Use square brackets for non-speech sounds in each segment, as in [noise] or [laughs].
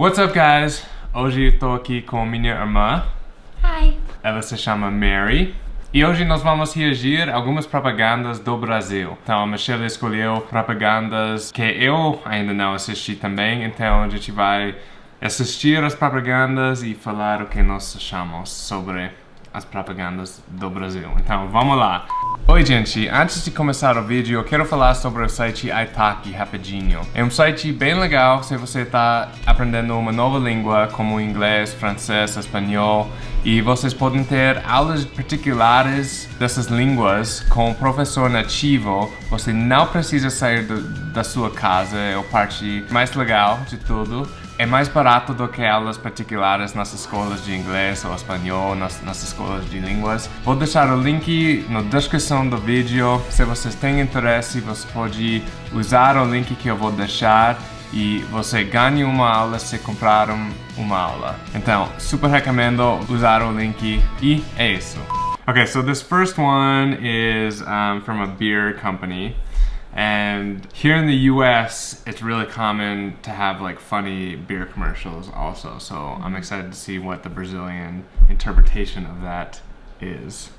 What's up, guys? Hoje eu tô aqui com minha irmã. Hi. Ela se chama Mary. E hoje nós vamos reagir a algumas propagandas do Brasil. Então a Michelle escolheu propagandas que eu ainda não assisti também, então a gente vai assistir as propagandas e falar o que nós achamos sobre as propagandas do Brasil. Então, vamos lá. Oi, gente. Antes de começar o vídeo, eu quero falar sobre o site Italki rapidinho. É um site bem legal se você está aprendendo uma nova língua, como inglês, francês, espanhol, e vocês podem ter aulas particulares dessas línguas com um professor nativo. Você não precisa sair do, da sua casa, é a parte mais legal de tudo. É mais barato do que aulas particulares nas escolas de inglês ou espanhol, nas, nas escolas de línguas. Vou deixar o link na descrição do vídeo. Se vocês têm interesse, você pode usar o link que eu vou deixar e você ganha uma aula se comprar um, uma aula. Então, super recomendo usar o link e é isso. Okay, so this first one is um, from a beer company. And here in the US, it's really common to have like funny beer commercials also. So I'm excited to see what the Brazilian interpretation of that is.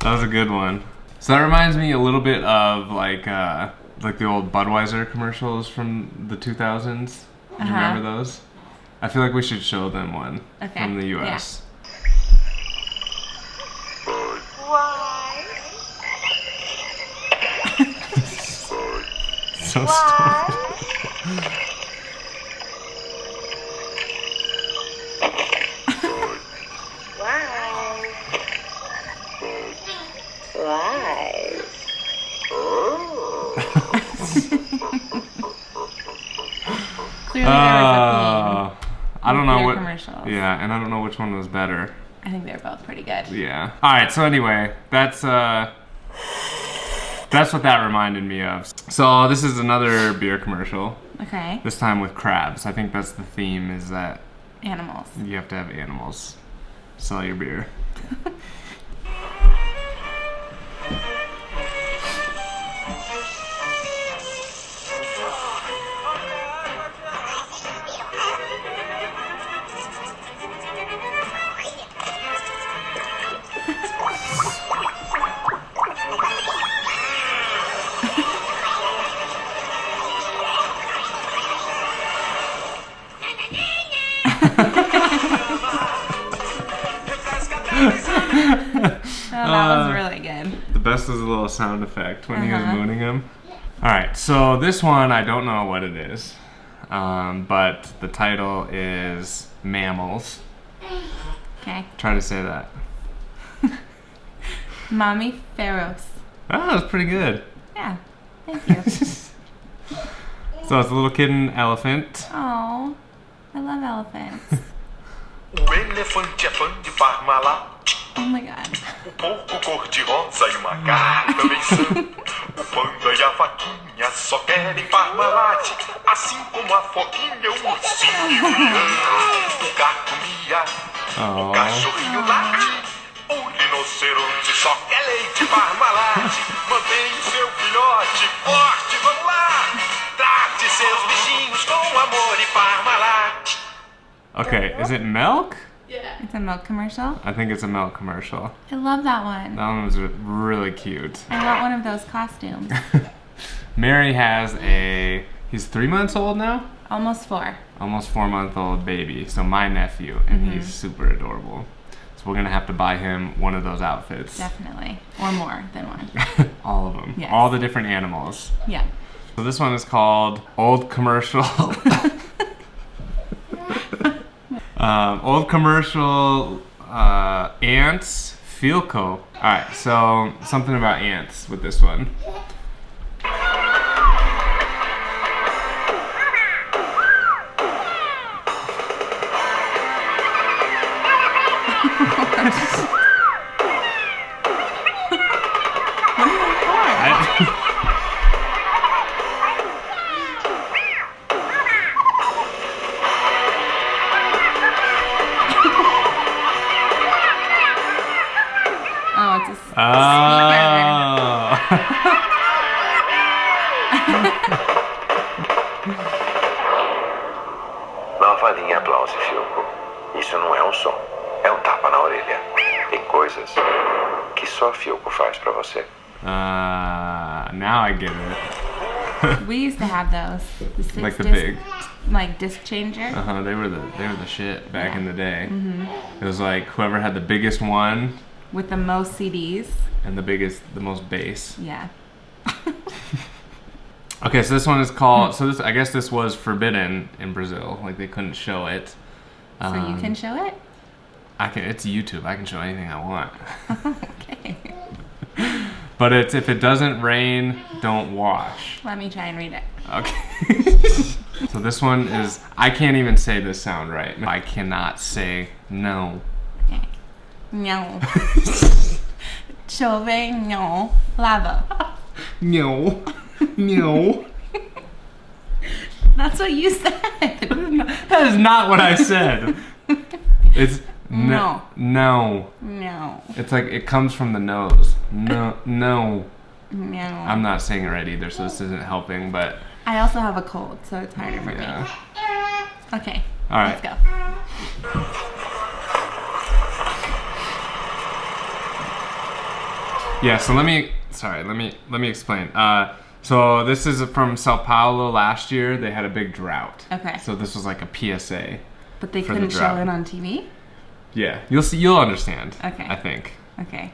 That was a good one. So that reminds me a little bit of like uh, like the old Budweiser commercials from the 2000s. Do you Uh-huh. remember those? I feel like we should show them one Okay, from the US. [laughs] so stupid. Clearly Uh, I don't know what. commercials. Yeah, and I don't know which one was better. I think they're both pretty good. Yeah. All right. So anyway, that's uh, that's what that reminded me of. So this is another beer commercial. Okay. This time with crabs. I think that's the theme. Is that Animals. you have to have animals sell your beer. Best is a little sound effect when he was Uh-huh. mooning him. All right. So this one I don't know what it is, um, but the title is mammals. Okay. Try to say that. [laughs] Mommy Pharaohs. Oh, that's pretty good. Yeah. Thank you. [laughs] So it's a little kitten elephant. oh, I love elephants. Oh my god. O porco cor-de-rosa e o macaco também são. O panda e a vaquinha só querem Parmalat. Assim como a foquinha, o ursinho e o leão. O gato mia, o Oh. cachorrinho late. O rinoceronte só quer leite Parmalat. Mantém o seu filhote forte, vamos lá. Trate seus bichinhos com amor e Parmalat. Okay, is it milk? It's a milk commercial. I think it's a milk commercial. I love that one. That one was really cute. I want one of those costumes. [laughs] Mary has a. He's three months old now? Almost four. Almost four month old baby. So my nephew, and mm-hmm. he's super adorable. So we're gonna have to buy him one of those outfits. Definitely. Or more than one. [laughs] All of them. Yes. All the different animals. Yeah. So this one is called Old Commercial. [laughs] um, old Commercial uh, Ants Philco. Alright, so something about ants with this one. Oh. Nova linha aplauso Philco. Isso não é um som, é um tapa na orelha. Tem coisas que só Philco faz pra você. uh, now I get it. We used to have those. The six Like the disc, big. like disc changer. Uh huh. They were the they were the shit back in the day. Mm -hmm. It was like whoever had the biggest one with the most CDs. and the biggest, the most bass. Yeah. [laughs] Okay, so this one is called. So this, I guess, this was forbidden in Brazil. Like they couldn't show it. So you Um, can show it? I can. It's YouTube. I can show anything I want. [laughs] okay. [laughs] But it's if it doesn't rain, don't wash. Let me try and read it. Okay. so this one is. I can't even say this sound right. I cannot say no. No. Chove, no. Lava. No. No. That's what you said. [laughs] That is not what I said. It's no. No. No. It's like it comes from the nose. No. No. No. I'm not saying it right either, so this isn't helping. But I also have a cold, so it's harder for yeah. me. Okay. All right. Let's go. Yeah, so let me sorry, let me let me explain. Uh so this is from Sao Paulo last year. They had a big drought. Okay. So this was like a PSA. But they couldn't show it on TV? Yeah, you'll see you'll understand. Okay. I think. Okay.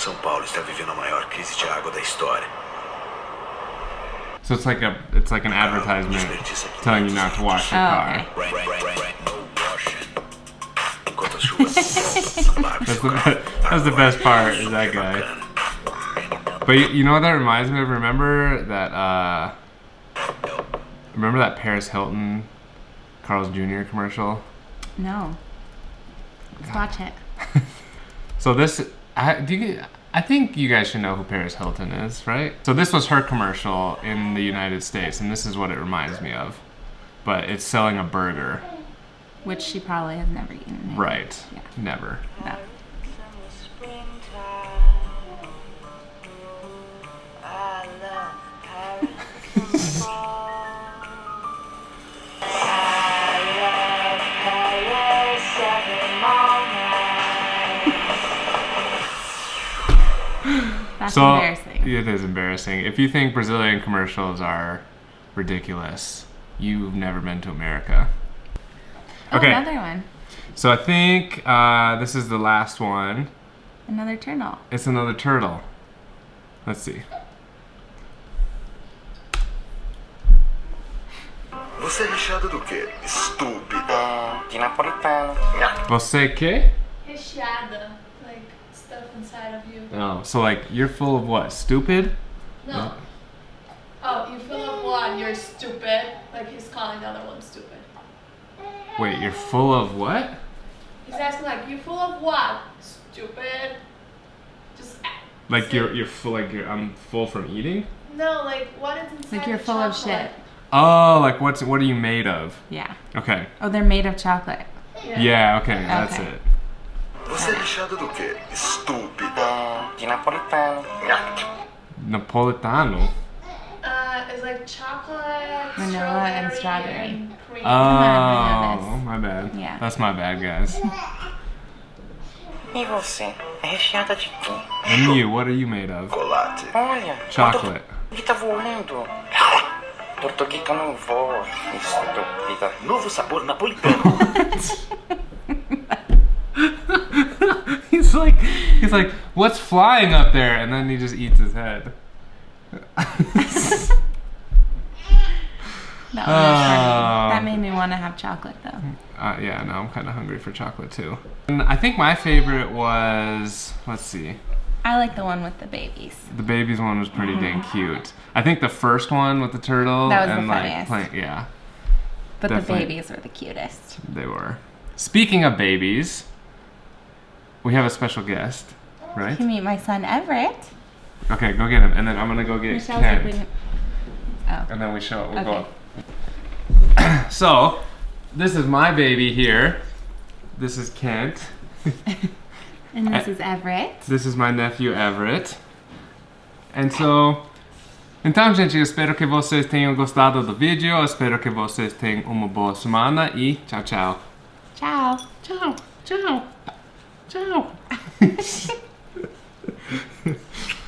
São Paulo está vivendo a maior crise de água da história. So it's like a it's like an advertisement telling you not to wash your Oh, car. okay. [laughs] The, that's the best part is that guy. But you, you know what that reminds me of? Remember that uh remember that Paris Hilton Carl's Jr. commercial? No. Let's watch it. So this, I, do you, I think you guys should know who Paris Hilton is, right? So this was her commercial in the United States, and this is what it reminds me of. But it's selling a burger, Which she probably has never eaten. right? Yeah. Never. No. That's so embarrassing. it is embarrassing. If you think Brazilian commercials are ridiculous, you've never been to America. Oh, Okay, another one. so I think uh, this is the last one. Another turtle. It's another turtle. Let's see. Você é recheada do quê? Estúpida. É, de napolitano. Você que? Recheada, like stuff inside of you. Oh, so like you're full of what? Stupid? No. Oh, you fill up what? you're stupid. Like he's calling the other one stupid. Wait, you're full of what? He's asking like, you're full of what? Stupid. Just Like say- you're you're full like you're I'm full from eating? No, like what is inside Like you're the full of shit. Oh, like what's what are you made of? Yeah. Okay. Oh, they're made of chocolate. Yeah, okay, that's Okay. it. Você é recheada do quê? Estúpida. É, de napolitano. Napolitano. Uh, it's like chocolate, Vanilla and strawberry, strawberry. and cream. on, Oh, my bad. Yeah. That's my bad, guys. E você? É recheada de quê? And you, what are you made of? Chocolate. Olha. Chocolate. O que tá voando? Tortuguita não voa. Estúpida. Novo sabor napolitano. he's like he's like, what's flying up there? And then he just eats his head. [laughs] That, one was funny. Oh. that made me want to have chocolate though. Uh, yeah, now I'm kind of hungry for chocolate too. And I think my favorite was, let's see, I like the one with the babies. the babies one was pretty dang cute. I think the first one with the turtle That was the and like funniest. playing, yeah, But Definitely. the babies were the cutest. they were. Speaking of babies, we have a special guest, right? You meet my son Everett. Okay, go get him, and then I'm gonna go get Michelle's Kent, opening- Oh. and then we show. We'll Okay. go. [coughs] so, this is my baby here. This is Kent. [laughs] And this is Everett. This is my nephew Everett. And so, então, gente, eu espero que vocês tenham gostado do vídeo. Eu espero que vocês tenham uma boa semana e tchau, tchau. Ciao. Tchau, tchau, Tchau. [laughs]